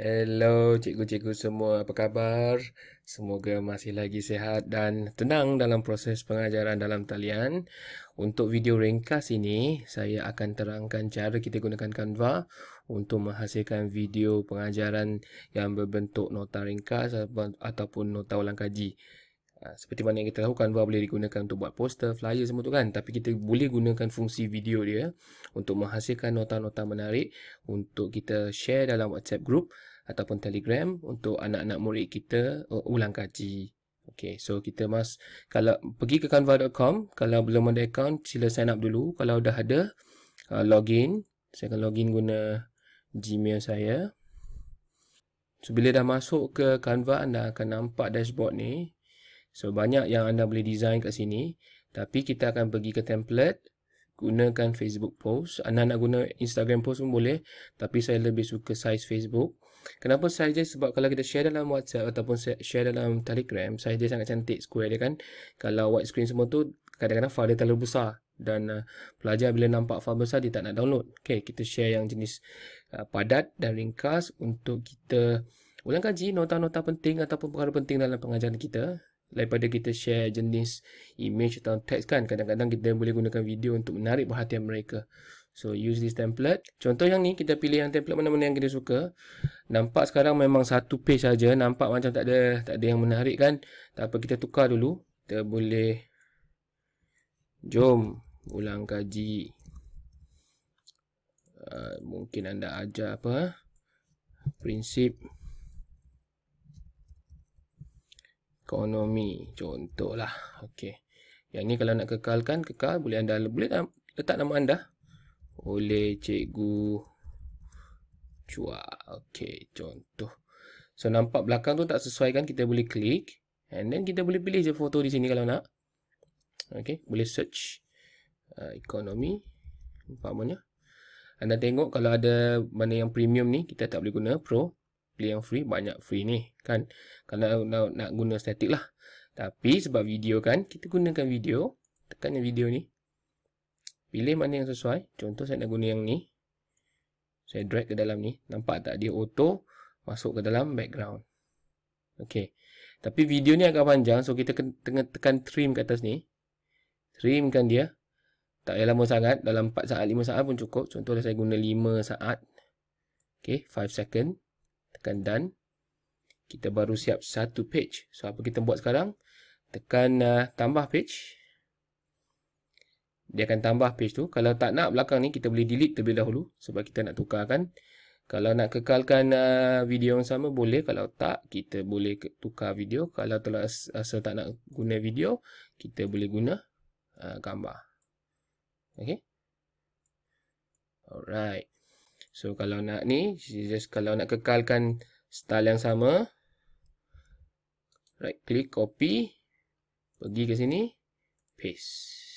Hello cikgu-cikgu semua, apa khabar? Semoga masih lagi sihat dan tenang dalam proses pengajaran dalam talian. Untuk video ringkas ini, saya akan terangkan cara kita gunakan Canva untuk menghasilkan video pengajaran yang berbentuk nota ringkas ataupun nota ulang kaji. Ha, seperti mana yang kita tahu Canva boleh digunakan untuk buat poster, flyer semua tu kan. Tapi kita boleh gunakan fungsi video dia untuk menghasilkan nota-nota menarik untuk kita share dalam WhatsApp group ataupun Telegram untuk anak-anak murid kita uh, ulang kaji. Okay, so kita mas kalau pergi ke canva.com, kalau belum ada account sila sign up dulu. Kalau dah ada uh, login, saya akan login guna Gmail saya. So bila dah masuk ke Canva anda akan nampak dashboard ni. So banyak yang anda boleh design kat sini. Tapi kita akan pergi ke template. Gunakan Facebook post. Anda nak guna Instagram post pun boleh. Tapi saya lebih suka size Facebook. Kenapa dia? Sebab kalau kita share dalam WhatsApp ataupun share dalam Telegram. Dia sangat cantik square dia kan. Kalau widescreen semua tu kadang-kadang file dia terlalu besar. Dan uh, pelajar bila nampak file besar dia tak nak download. Okay, kita share yang jenis uh, padat dan ringkas untuk kita ulang kaji nota-nota penting ataupun perkara penting dalam pengajaran kita daripada kita share jenis image atau teks kan kadang-kadang kita boleh gunakan video untuk menarik perhatian mereka so use this template. Contoh yang ni kita pilih yang template mana-mana yang kita suka. Nampak sekarang memang satu page saja. Nampak macam tak ada tak ada yang menarik kan? Tak apa kita tukar dulu. Kita boleh jom ulang kaji. Uh, mungkin anda ajar apa prinsip ekonomi contohlah. Okey. Yang ni kalau nak kekalkan kekal. Boleh anda boleh letak nama anda oleh cikgu. Cua okey contoh. So nampak belakang tu tak sesuai kan kita boleh klik. And then kita boleh pilih je foto di sini kalau nak. Okey boleh search uh, ekonomi umpamanya. Anda tengok kalau ada mana yang premium ni kita tak boleh guna. Pro pilih yang free banyak free ni kan? Kalau nak, nak guna static lah. Tapi sebab video kan kita gunakan video tekan video ni pilih mana yang sesuai. Contoh saya nak guna yang ni. Saya drag ke dalam ni. Nampak tak? Dia auto masuk ke dalam background. Ok. Tapi video ni agak panjang. So kita tengah tekan trim ke atas ni. Trimkan dia. Tak payah lama sangat. Dalam 4 saat 5 saat pun cukup. Contohnya saya guna 5 saat. Ok. 5 second. Tekan done. Kita baru siap satu page. So apa kita buat sekarang? Tekan uh, tambah page dia akan tambah page tu. Kalau tak nak belakang ni kita boleh delete terlebih dahulu sebab kita nak tukarkan. Kalau nak kekalkan uh, video yang sama boleh. Kalau tak kita boleh tukar video. Kalau telah asal tak nak guna video kita boleh guna uh, gambar. Okay alright. So kalau nak ni, just kalau nak kekalkan style yang sama, right click copy, pergi ke sini, paste.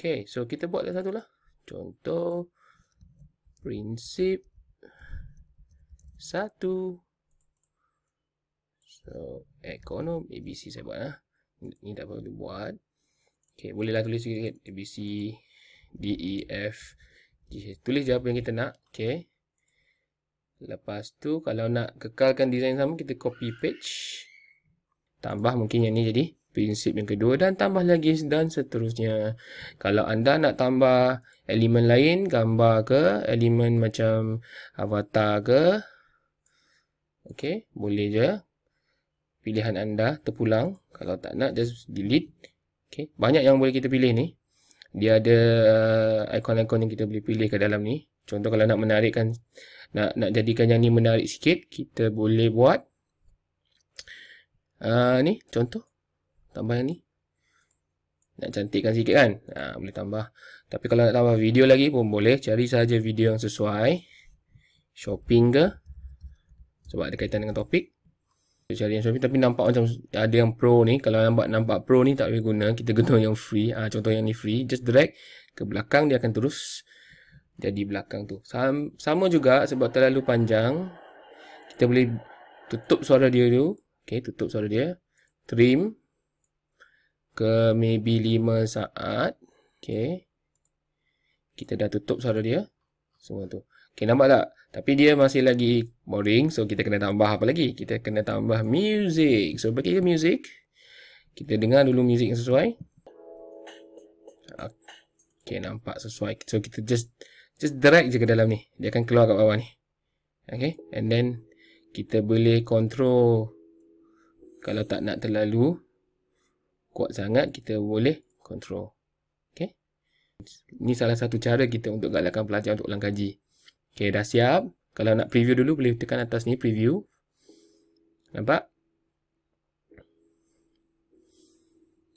Okay. So kita buat satu lah. Contoh, prinsip satu. So, ekonom, ABC saya buat lah. Ni tak perlu buat. Okay, bolehlah tulis E, F, G. Tulis je apa yang kita nak. Okay. Lepas tu, kalau nak kekalkan design sama, kita copy page. Tambah mungkin yang ni jadi prinsip yang kedua. Dan tambah lagi dan seterusnya. Kalau anda nak tambah elemen lain, gambar ke, elemen macam avatar ke. Okay, boleh je. Pilihan anda terpulang. Kalau tak nak, just delete. Okay, banyak yang boleh kita pilih ni dia ada uh, ikon-ikon yang kita boleh pilih ke dalam ni. Contoh kalau nak menarikkan, nak nak jadikan yang ni menarik sikit, kita boleh buat uh, ni contoh. Tambah yang ni. Nak cantikkan sikit kan? Uh, boleh tambah. Tapi kalau nak tambah video lagi pun boleh. Cari saja video yang sesuai. Shopping ke. Sebab ada kaitan dengan topik cari yang Shopee tapi nampak macam ada yang pro ni kalau nampak nampak pro ni tak boleh guna kita guna yang free ha, contoh yang ni free just drag ke belakang dia akan terus jadi belakang tu sama, juga sebab terlalu panjang kita boleh tutup suara dia tu ok tutup suara dia trim ke maybe 5 saat ok kita dah tutup suara dia Semua tu. Okay, nampak tak? Tapi dia masih lagi boring. So, kita kena tambah apa lagi? Kita kena tambah music. So, bagi ke music. Kita dengar dulu music yang sesuai. Okay, nampak sesuai. So, kita just just drag je ke dalam ni. Dia akan keluar kat bawah ni. Okay. And then, kita boleh control. Kalau tak nak terlalu kuat sangat, kita boleh control. Okay. Ini salah satu cara kita untuk galakkan pelajar untuk ulang kaji. Okay, dah siap. Kalau nak preview dulu, boleh tekan atas ni, preview. Nampak?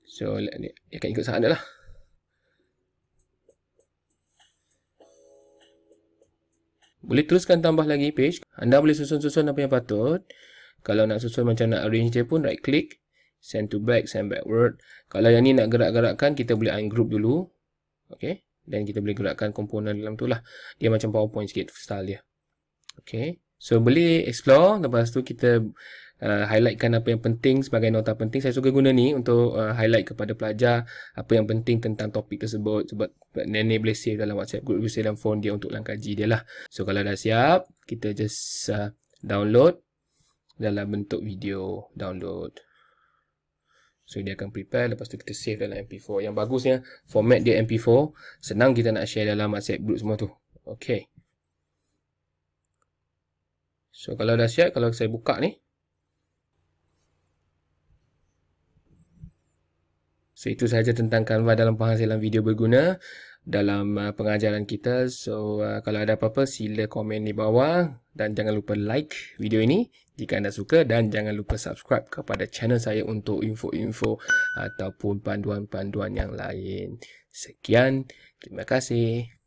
So, dia akan ikut sana lah. Boleh teruskan tambah lagi page. Anda boleh susun-susun apa yang patut. Kalau nak susun macam nak arrange dia pun, right click. Send to back, send backward. Kalau yang ni nak gerak-gerakkan, kita boleh ungroup dulu. Okay. Dan kita boleh gerakkan komponen dalam tu lah. Dia macam PowerPoint sikit style dia. Okay. So, boleh explore. Lepas tu, kita uh, highlightkan apa yang penting sebagai nota penting. Saya suka guna ni untuk uh, highlight kepada pelajar apa yang penting tentang topik tersebut. Sebab nenek boleh save dalam WhatsApp group, boleh save dalam phone dia untuk langkaji dia lah. So kalau dah siap, kita just uh, download dalam bentuk video download. So dia akan prepare lepas tu kita save dalam MP4. Yang bagusnya format dia MP4, senang kita nak share dalam WhatsApp group semua tu. Okay. So kalau dah siap, kalau saya buka ni, So itu sahaja tentang Canva dalam penghasilan video berguna dalam uh, pengajaran kita. So uh, kalau ada apa-apa sila komen di bawah dan jangan lupa like video ini jika anda suka dan jangan lupa subscribe kepada channel saya untuk info-info ataupun panduan-panduan yang lain. Sekian, terima kasih.